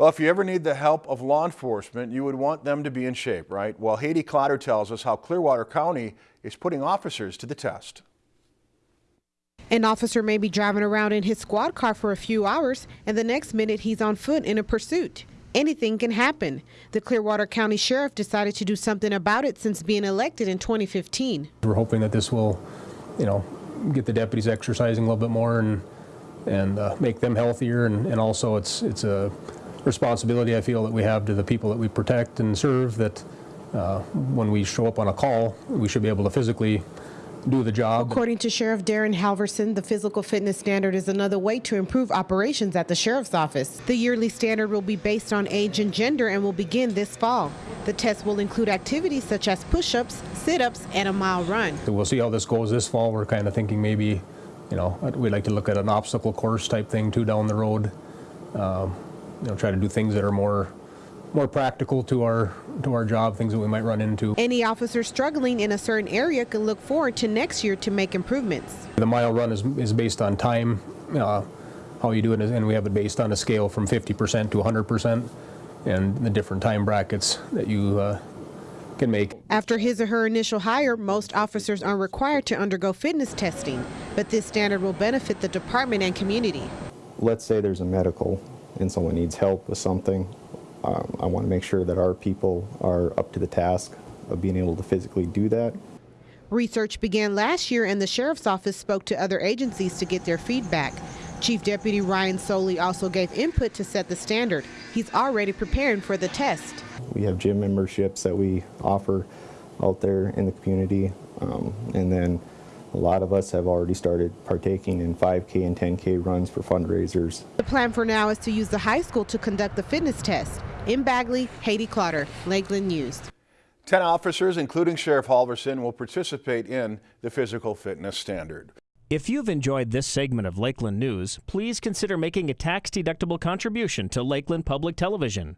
Well, if you ever need the help of law enforcement, you would want them to be in shape, right? Well, Haiti Clotter tells us how Clearwater County is putting officers to the test. An officer may be driving around in his squad car for a few hours, and the next minute he's on foot in a pursuit. Anything can happen. The Clearwater County Sheriff decided to do something about it since being elected in 2015. We're hoping that this will, you know, get the deputies exercising a little bit more and and uh, make them healthier, and, and also it's it's a responsibility I feel that we have to the people that we protect and serve that uh, when we show up on a call, we should be able to physically do the job. According to Sheriff Darin Halverson, the physical fitness standard is another way to improve operations at the Sheriff's Office. The yearly standard will be based on age and gender and will begin this fall. The test will include activities such as push-ups, sit-ups, and a mile run. So we'll see how this goes this fall. We're kind of thinking maybe, you know, we'd like to look at an obstacle course type thing too down the road. Um, you know, try to do things that are more more practical to our to our job, things that we might run into. Any officer struggling in a certain area can look forward to next year to make improvements. The mile run is, is based on time, uh, how you do it, and we have it based on a scale from 50% to 100%, and the different time brackets that you uh, can make. After his or her initial hire, most officers are required to undergo fitness testing, but this standard will benefit the department and community. Let's say there's a medical and someone needs help with something, um, I want to make sure that our people are up to the task of being able to physically do that. Research began last year and the Sheriff's Office spoke to other agencies to get their feedback. Chief Deputy Ryan Soley also gave input to set the standard. He's already preparing for the test. We have gym memberships that we offer out there in the community, um, and then a lot of us have already started partaking in 5K and 10K runs for fundraisers. The plan for now is to use the high school to conduct the fitness test. In Bagley, Haiti Clotter, Lakeland News. Ten officers, including Sheriff Halverson, will participate in the physical fitness standard. If you've enjoyed this segment of Lakeland News, please consider making a tax-deductible contribution to Lakeland Public Television.